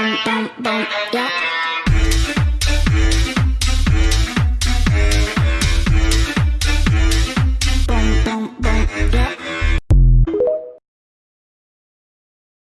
boom, boom, boom, yeah.